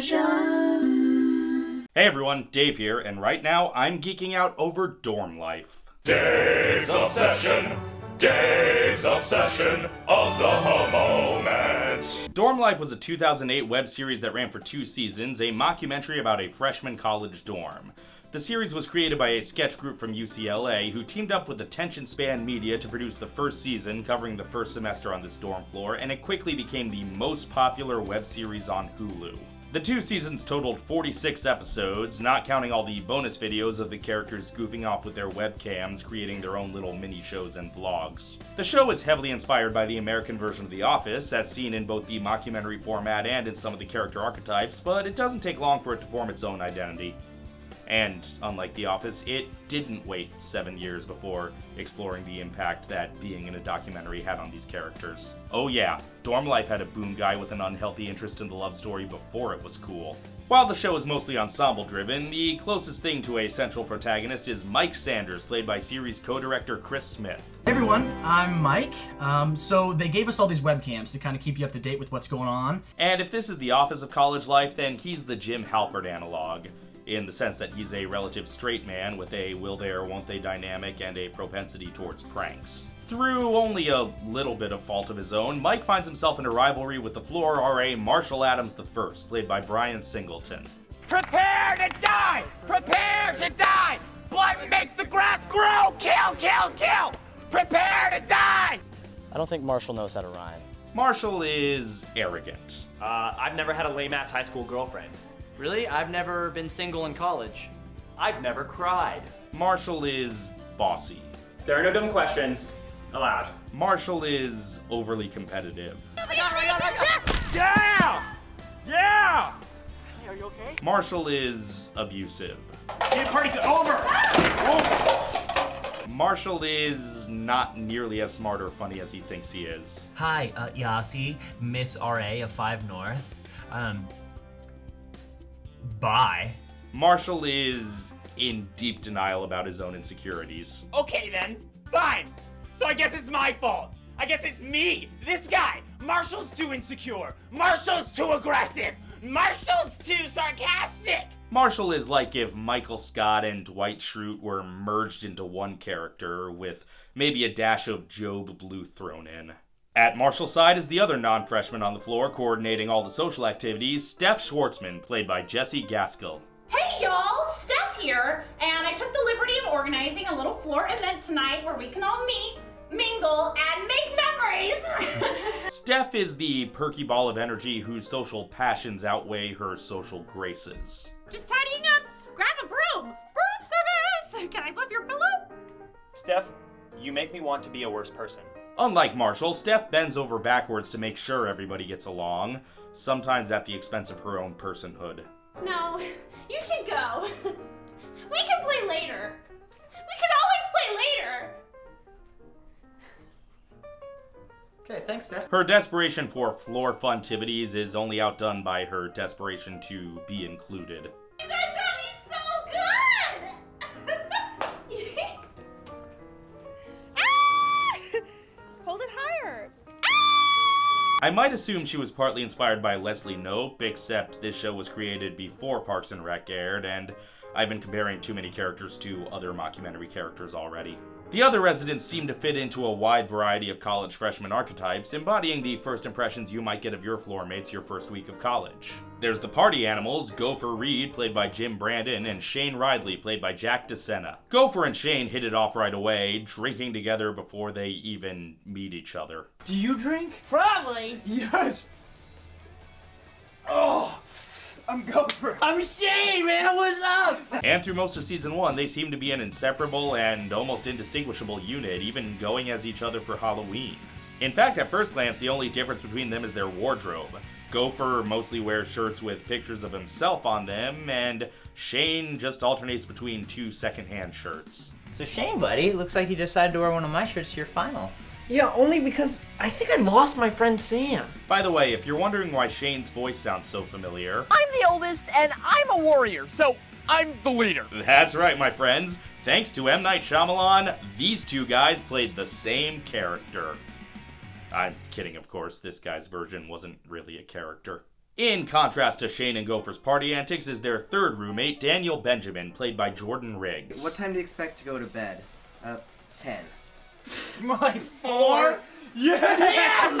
Television. Hey everyone, Dave here, and right now I'm geeking out over dorm life. Dave's Obsession. Dave's Obsession of the moment. Dorm Life was a 2008 web series that ran for two seasons, a mockumentary about a freshman college dorm. The series was created by a sketch group from UCLA who teamed up with Attention Span Media to produce the first season covering the first semester on this dorm floor, and it quickly became the most popular web series on Hulu. The two seasons totaled 46 episodes, not counting all the bonus videos of the characters goofing off with their webcams, creating their own little mini shows and vlogs. The show is heavily inspired by the American version of The Office, as seen in both the mockumentary format and in some of the character archetypes, but it doesn't take long for it to form its own identity. And unlike The Office, it didn't wait seven years before exploring the impact that being in a documentary had on these characters. Oh yeah, Dorm Life had a boom guy with an unhealthy interest in the love story before it was cool. While the show is mostly ensemble driven, the closest thing to a central protagonist is Mike Sanders, played by series co-director Chris Smith. Hey everyone, I'm Mike. Um, so they gave us all these webcams to kind of keep you up to date with what's going on. And if this is the office of college life, then he's the Jim Halpert analog in the sense that he's a relative straight man with a will they or won't they dynamic and a propensity towards pranks. Through only a little bit of fault of his own, Mike finds himself in a rivalry with the floor RA Marshall Adams I, played by Brian Singleton. Prepare to die! Prepare to die! Blood makes the grass grow! Kill, kill, kill! Prepare to die! I don't think Marshall knows how to rhyme. Marshall is arrogant. Uh, I've never had a lame ass high school girlfriend. Really? I've never been single in college. I've never cried. Marshall is bossy. There are no dumb questions allowed. Marshall is overly competitive. Yeah! Yeah! Are you okay? Marshall is abusive. The party's over! Marshall is not nearly as smart or funny as he thinks he is. Hi, uh, Yasi, Miss RA of 5 North. Um, bye. Marshall is in deep denial about his own insecurities. Okay then, fine. So I guess it's my fault. I guess it's me, this guy. Marshall's too insecure. Marshall's too aggressive. Marshall's too sarcastic. Marshall is like if Michael Scott and Dwight Schrute were merged into one character, with maybe a dash of Gob Bluth thrown in. At Marshall's side is the other non freshman on the floor coordinating all the social activities, Steph Schwartzman, played by Jesse Gaskell. Hey y'all, Steph here, and I took the liberty of organizing a little floor event tonight where we can all meet, mingle, and make memories. Steph is the perky ball of energy whose social passions outweigh her social graces. Just tidying up. Grab a broom. Broom service. Can I fluff your pillow? Steph, you make me want to be a worse person. Unlike Marshall, Steph bends over backwards to make sure everybody gets along, sometimes at the expense of her own personhood. No, you should go. We can play later. We can always play later. Okay, thanks, Steph. Her desperation for floor funtivities is only outdone by her desperation to be included. I might assume she was partly inspired by Leslie Knope, except this show was created before Parks and Rec aired, and I've been comparing too many characters to other mockumentary characters already. The other residents seem to fit into a wide variety of college freshman archetypes, embodying the first impressions you might get of your floor mates your first week of college. There's the party animals, Gopher Reed, played by Jim Brandon, and Shane Ridley, played by Jack DeSena. Gopher and Shane hit it off right away, drinking together before they even meet each other. Do you drink? Probably. Yes. I'm Shane, man. What's up? And through most of season one, they seem to be an inseparable and almost indistinguishable unit, even going as each other for Halloween. In fact, at first glance, the only difference between them is their wardrobe. Gopher mostly wears shirts with pictures of himself on them, and Shane just alternates between two secondhand shirts. So Shane, buddy, looks like you decided to wear one of my shirts to your final. Yeah, only because I think I lost my friend Sam. By the way, if you're wondering why Shane's voice sounds so familiar, I'm the oldest and I'm a warrior, so I'm the leader. that's right, my friends. Thanks to M. Night Shyamalan, these two guys played the same character. I'm kidding, of course. This guy's version wasn't really a character. In contrast to Shane and Gopher's party antics is their third roommate, Daniel Benjamin, played by Jordan Riggs. What time do you expect to go to bed? Uh, 10. My four? Yes!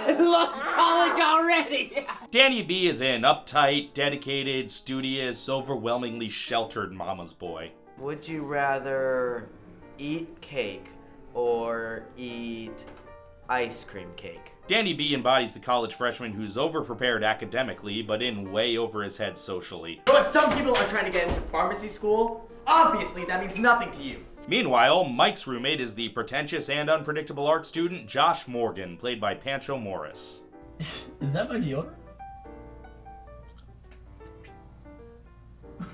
I love college already! Danny B is an uptight, dedicated, studious, overwhelmingly sheltered mama's boy. Would you rather eat cake or eat ice cream cake? Danny B embodies the college freshman who's overprepared academically, but in way over his head socially. But some people are trying to get into pharmacy school. Obviously, that means nothing to you. Meanwhile, Mike's roommate is the pretentious and unpredictable art student Josh Morgan, played by Pancho Morris. Is that my deodorant?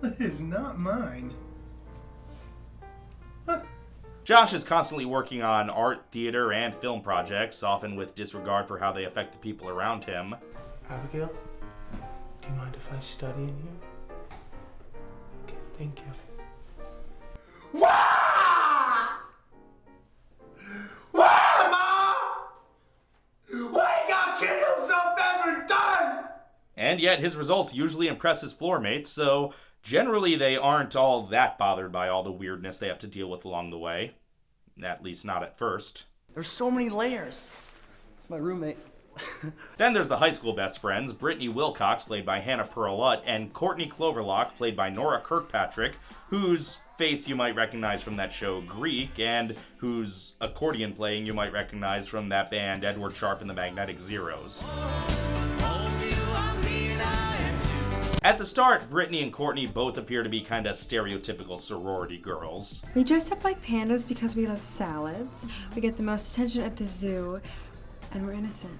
That is not mine. Josh is constantly working on art, theater, and film projects, often with disregard for how they affect the people around him. Abigail, do you mind if I study in here? Okay, thank you. Wah! Wah, Ma! Why you gotta kill yourself every time? And yet, his results usually impress his floor mates, so generally they aren't all that bothered by all the weirdness they have to deal with along the way. At least not at first. There's so many layers. It's my roommate. Then there's the high school best friends, Brittany Wilcox, played by Hannah Perlutt, and Courtney Cloverlock, played by Nora Kirkpatrick, whose face you might recognize from that show Greek, and whose accordion playing you might recognize from that band Edward Sharpe and the Magnetic Zeros. At the start, Brittany and Courtney both appear to be kind of stereotypical sorority girls. We dress up like pandas because we love salads. We get the most attention at the zoo, and we're innocent.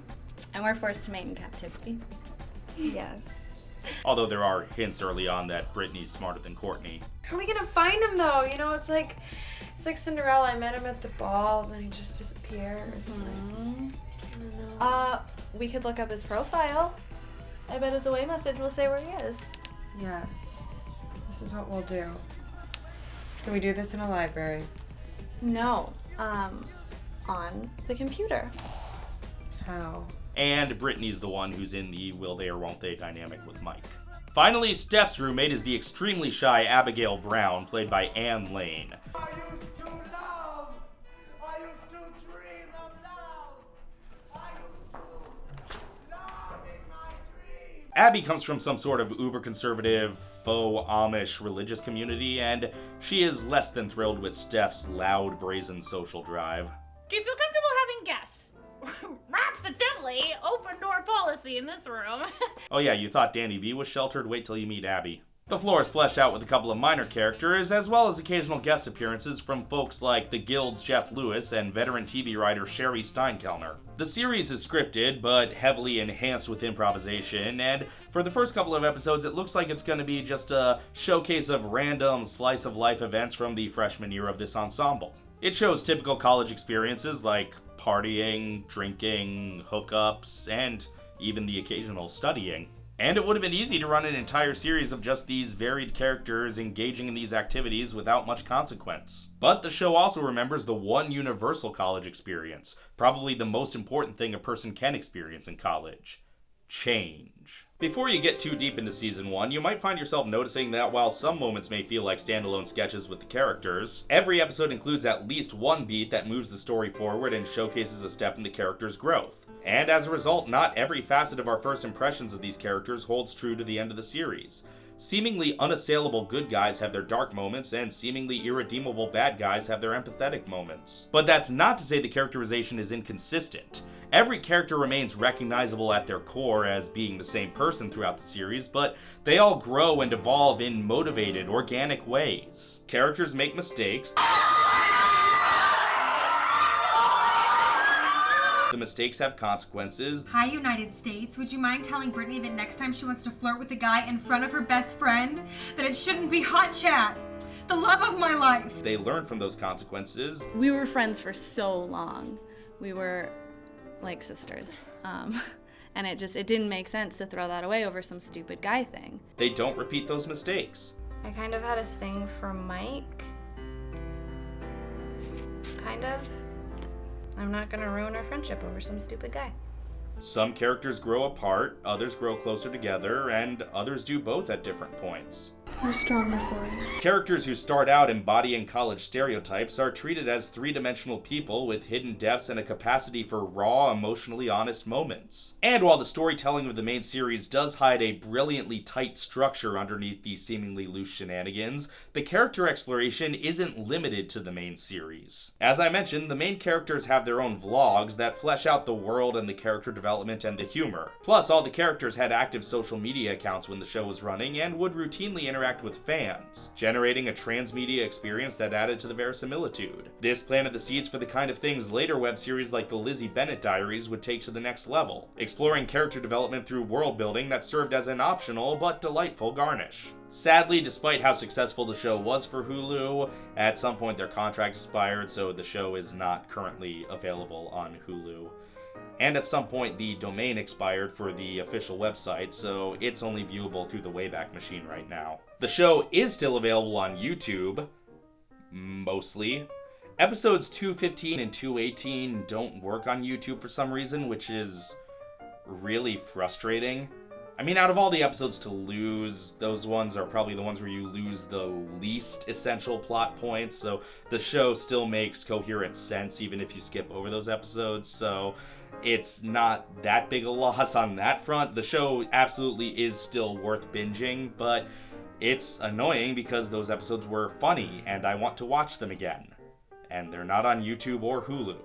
And we're forced to mate in captivity. Yes. Although there are hints early on that Brittany's smarter than Courtney. How are we gonna find him though? You know, it's like it's like Cinderella. I met him at the ball, then he just disappears. Like, I don't know. Uh, we could look up his profile. I bet his away message will say where he is. Yes. This is what we'll do. Can we do this in a library? No. Um, on the computer. How? And Brittany's the one who's in the will they or won't they dynamic with Mike. Finally, Steph's roommate is the extremely shy Abigail Brown, played by Anne Lane. Abby comes from some sort of uber conservative, faux Amish religious community, and she is less than thrilled with Steph's loud, brazen social drive. Do you feel comfortable having guests? Rhapsodily open door policy in this room. Oh, yeah, you thought Danny B was sheltered? Wait till you meet Abby. The floor is fleshed out with a couple of minor characters, as well as occasional guest appearances from folks like the Guild's Jeff Lewis and veteran TV writer Cheri Steinkellner. The series is scripted, but heavily enhanced with improvisation, and for the first couple of episodes, it looks like it's going to be just a showcase of random slice of life events from the freshman year of this ensemble. It shows typical college experiences like partying, drinking, hookups, and even the occasional studying. And it would have been easy to run an entire series of just these varied characters engaging in these activities without much consequence. But the show also remembers the one universal college experience, probably the most important thing a person can experience in college change. Before you get too deep into season 1, you might find yourself noticing that while some moments may feel like standalone sketches with the characters, every episode includes at least one beat that moves the story forward and showcases a step in the character's growth. And as a result, not every facet of our first impressions of these characters holds true to the end of the series. Seemingly unassailable good guys have their dark moments, and seemingly irredeemable bad guys have their empathetic moments. But that's not to say the characterization is inconsistent. Every character remains recognizable at their core as being the same person throughout the series, but they all grow and evolve in motivated, organic ways. Characters make mistakes. The mistakes have consequences. Hi, United States. Would you mind telling Brittany that next time she wants to flirt with a guy in front of her best friend, that it shouldn't be hot chat? The love of my life. They learn from those consequences. We were friends for so long. We were like sisters. Um, and it just it didn't make sense to throw that away over some stupid guy thing. They don't repeat those mistakes. I kind of had a thing for Mike. Kind of. I'm not gonna ruin our friendship over some stupid guy. Some characters grow apart, others grow closer together, and others do both at different points. We're stronger for it. Characters who start out embodying college stereotypes are treated as three dimensional people with hidden depths and a capacity for raw, emotionally honest moments. And while the storytelling of the main series does hide a brilliantly tight structure underneath these seemingly loose shenanigans, the character exploration isn't limited to the main series. As I mentioned, the main characters have their own vlogs that flesh out the world and the character development and the humor. Plus, all the characters had active social media accounts when the show was running and would routinely interact with fans, generating a transmedia experience that added to the verisimilitude. This planted the seeds for the kind of things later web series like the Lizzie Bennet Diaries would take to the next level, exploring character development through world building that served as an optional but delightful garnish. Sadly, despite how successful the show was for Hulu, at some point their contract expired, so the show is not currently available on Hulu. And at some point, the domain expired for the official website, so it's only viewable through the Wayback Machine right now. The show is still available on YouTube, mostly. Episodes 215 and 218 don't work on YouTube for some reason, which is really frustrating. I mean, out of all the episodes to lose, those ones are probably the ones where you lose the least essential plot points, so the show still makes coherent sense even if you skip over those episodes, so it's not that big a loss on that front. The show absolutely is still worth binging, but it's annoying because those episodes were funny and I want to watch them again. And they're not on YouTube or Hulu.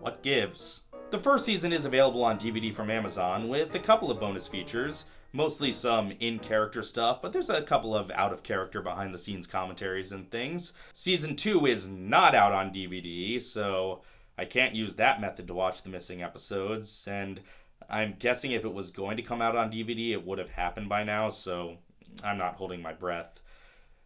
What gives? The first season is available on DVD from Amazon with a couple of bonus features, mostly some in character stuff, but there's a couple of out of character behind the scenes commentaries and things. Season 2 is not out on DVD, so I can't use that method to watch the missing episodes, and I'm guessing if it was going to come out on DVD, it would have happened by now, so I'm not holding my breath.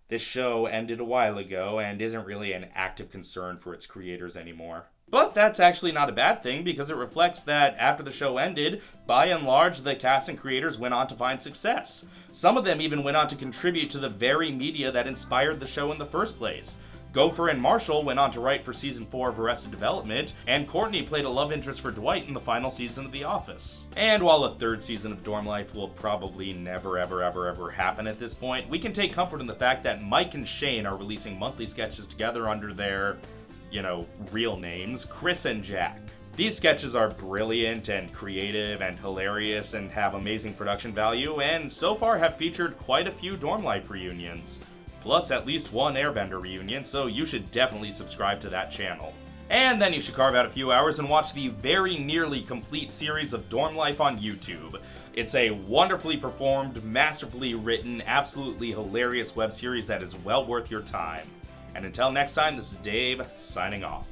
This show ended a while ago and isn't really an active concern for its creators anymore. But that's actually not a bad thing because it reflects that after the show ended, by and large, the cast and creators went on to find success. Some of them even went on to contribute to the very media that inspired the show in the first place. Gopher and Marshall went on to write for season 4 of Arrested Development, and Courtney played a love interest for Dwight in the final season of The Office. And while a third season of Dorm Life will probably never ever ever ever happen at this point, we can take comfort in the fact that Mike and Shane are releasing monthly sketches together under their, you know, real names, Chris and Jack. These sketches are brilliant and creative and hilarious and have amazing production value, and so far have featured quite a few Dorm Life reunions plus at least one Airbender reunion, so you should definitely subscribe to that channel. And then you should carve out a few hours and watch the very nearly complete series of Dorm Life on YouTube. It's a wonderfully performed, masterfully written, absolutely hilarious web series that is well worth your time. And until next time, this is Dave, signing off.